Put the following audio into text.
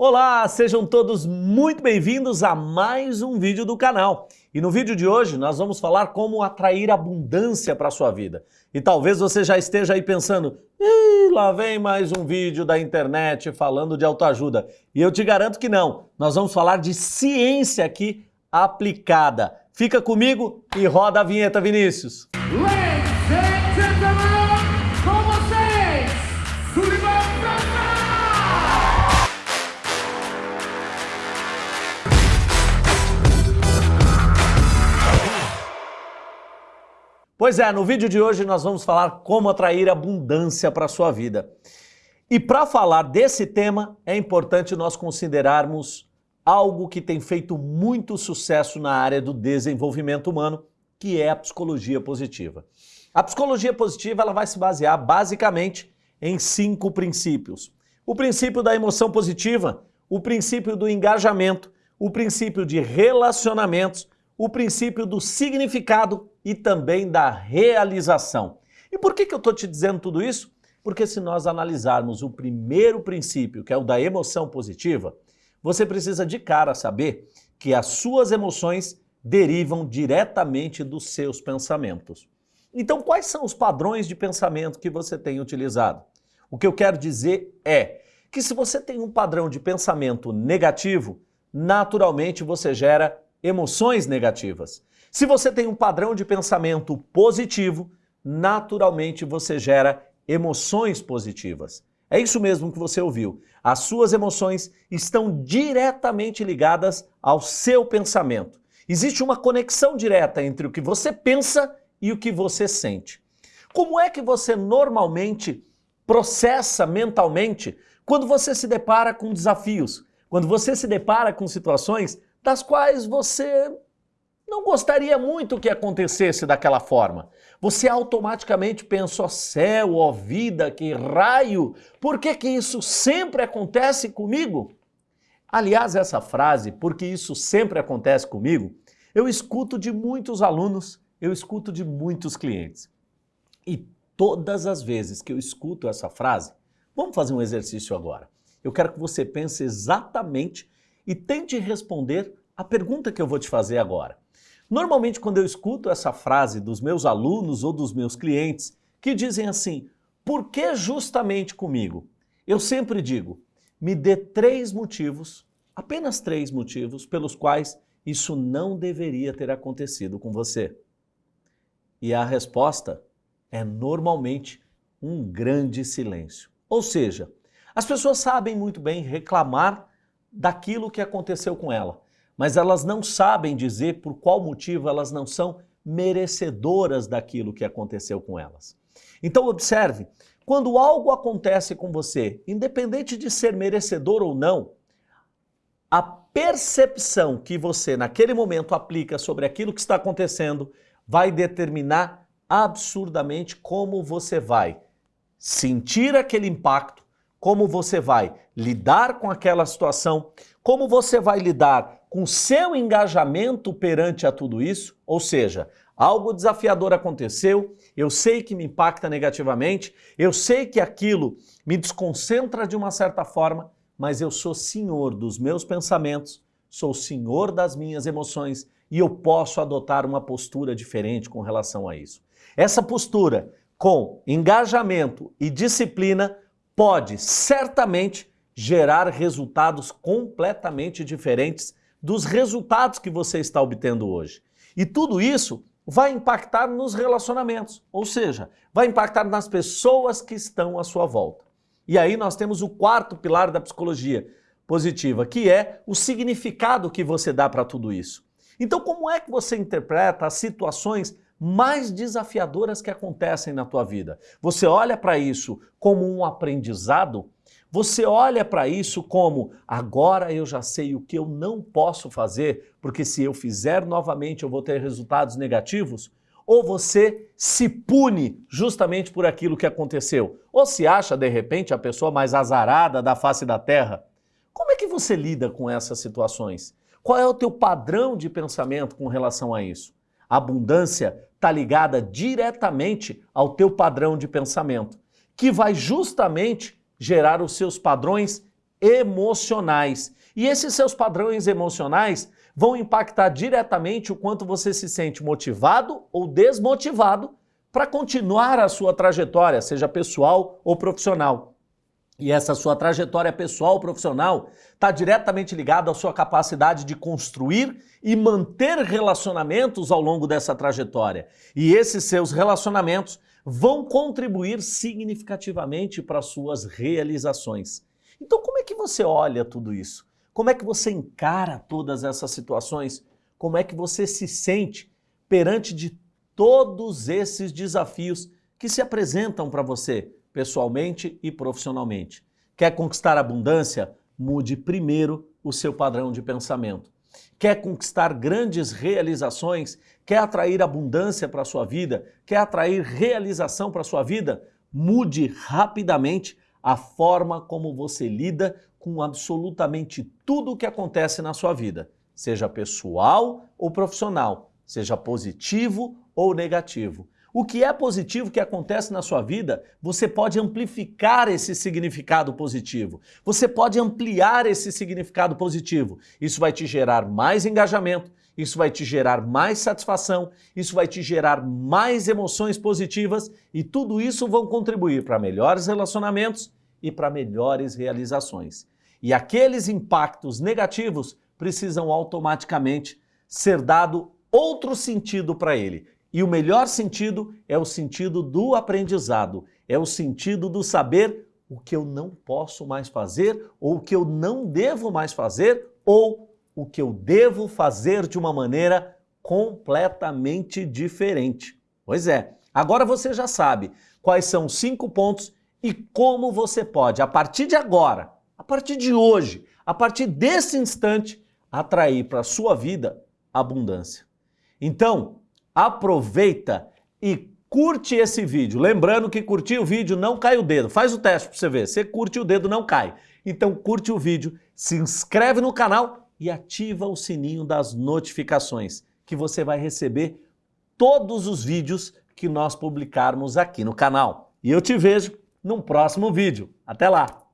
Olá, sejam todos muito bem-vindos a mais um vídeo do canal. E no vídeo de hoje nós vamos falar como atrair abundância para a sua vida. E talvez você já esteja aí pensando, Ih, lá vem mais um vídeo da internet falando de autoajuda. E eu te garanto que não, nós vamos falar de ciência aqui aplicada. Fica comigo e roda a vinheta, Vinícius. Ladies and gentlemen, Pois é, no vídeo de hoje nós vamos falar como atrair abundância para a sua vida. E para falar desse tema, é importante nós considerarmos algo que tem feito muito sucesso na área do desenvolvimento humano, que é a psicologia positiva. A psicologia positiva ela vai se basear basicamente em cinco princípios. O princípio da emoção positiva, o princípio do engajamento, o princípio de relacionamentos, o princípio do significado e também da realização. E por que, que eu estou te dizendo tudo isso? Porque se nós analisarmos o primeiro princípio, que é o da emoção positiva, você precisa de cara saber que as suas emoções derivam diretamente dos seus pensamentos. Então, quais são os padrões de pensamento que você tem utilizado? O que eu quero dizer é que se você tem um padrão de pensamento negativo, naturalmente você gera emoções negativas. Se você tem um padrão de pensamento positivo, naturalmente você gera emoções positivas. É isso mesmo que você ouviu. As suas emoções estão diretamente ligadas ao seu pensamento. Existe uma conexão direta entre o que você pensa e o que você sente. Como é que você normalmente processa mentalmente quando você se depara com desafios, quando você se depara com situações das quais você não gostaria muito que acontecesse daquela forma. Você automaticamente pensa, ó céu, ó vida, que raio, por que que isso sempre acontece comigo? Aliás, essa frase, porque isso sempre acontece comigo, eu escuto de muitos alunos, eu escuto de muitos clientes. E todas as vezes que eu escuto essa frase, vamos fazer um exercício agora. Eu quero que você pense exatamente e tente responder a pergunta que eu vou te fazer agora. Normalmente, quando eu escuto essa frase dos meus alunos ou dos meus clientes que dizem assim, por que justamente comigo? Eu sempre digo, me dê três motivos, apenas três motivos, pelos quais isso não deveria ter acontecido com você. E a resposta é normalmente um grande silêncio. Ou seja, as pessoas sabem muito bem reclamar daquilo que aconteceu com ela, mas elas não sabem dizer por qual motivo elas não são merecedoras daquilo que aconteceu com elas. Então observe, quando algo acontece com você, independente de ser merecedor ou não, a percepção que você naquele momento aplica sobre aquilo que está acontecendo vai determinar absurdamente como você vai sentir aquele impacto, como você vai lidar com aquela situação, como você vai lidar com seu engajamento perante a tudo isso, ou seja, algo desafiador aconteceu, eu sei que me impacta negativamente, eu sei que aquilo me desconcentra de uma certa forma, mas eu sou senhor dos meus pensamentos, sou senhor das minhas emoções e eu posso adotar uma postura diferente com relação a isso. Essa postura com engajamento e disciplina pode certamente gerar resultados completamente diferentes dos resultados que você está obtendo hoje. E tudo isso vai impactar nos relacionamentos, ou seja, vai impactar nas pessoas que estão à sua volta. E aí nós temos o quarto pilar da psicologia positiva, que é o significado que você dá para tudo isso. Então, como é que você interpreta as situações mais desafiadoras que acontecem na tua vida? Você olha para isso como um aprendizado? Você olha para isso como agora eu já sei o que eu não posso fazer, porque se eu fizer novamente eu vou ter resultados negativos? ou você se pune justamente por aquilo que aconteceu? Ou se acha, de repente, a pessoa mais azarada da face da terra? Como é que você lida com essas situações? Qual é o teu padrão de pensamento com relação a isso? Abundância está ligada diretamente ao teu padrão de pensamento, que vai justamente gerar os seus padrões emocionais. E esses seus padrões emocionais vão impactar diretamente o quanto você se sente motivado ou desmotivado para continuar a sua trajetória, seja pessoal ou profissional. E essa sua trajetória pessoal profissional está diretamente ligada à sua capacidade de construir e manter relacionamentos ao longo dessa trajetória. E esses seus relacionamentos vão contribuir significativamente para as suas realizações. Então, como é que você olha tudo isso? Como é que você encara todas essas situações? Como é que você se sente perante de todos esses desafios que se apresentam para você, pessoalmente e profissionalmente? Quer conquistar abundância? Mude primeiro o seu padrão de pensamento. Quer conquistar grandes realizações? Quer atrair abundância para a sua vida? Quer atrair realização para a sua vida? Mude rapidamente a forma como você lida com absolutamente tudo o que acontece na sua vida, seja pessoal ou profissional, seja positivo ou negativo. O que é positivo que acontece na sua vida, você pode amplificar esse significado positivo. Você pode ampliar esse significado positivo. Isso vai te gerar mais engajamento, isso vai te gerar mais satisfação, isso vai te gerar mais emoções positivas e tudo isso vão contribuir para melhores relacionamentos e para melhores realizações. E aqueles impactos negativos precisam automaticamente ser dado outro sentido para ele. E o melhor sentido é o sentido do aprendizado, é o sentido do saber o que eu não posso mais fazer, ou o que eu não devo mais fazer, ou o que eu devo fazer de uma maneira completamente diferente. Pois é, agora você já sabe quais são os cinco pontos e como você pode, a partir de agora, a partir de hoje, a partir desse instante, atrair para a sua vida abundância. Então, aproveita e curte esse vídeo. Lembrando que curtir o vídeo não cai o dedo. Faz o teste para você ver. Você curte o dedo, não cai. Então curte o vídeo, se inscreve no canal e ativa o sininho das notificações, que você vai receber todos os vídeos que nós publicarmos aqui no canal. E eu te vejo num próximo vídeo. Até lá!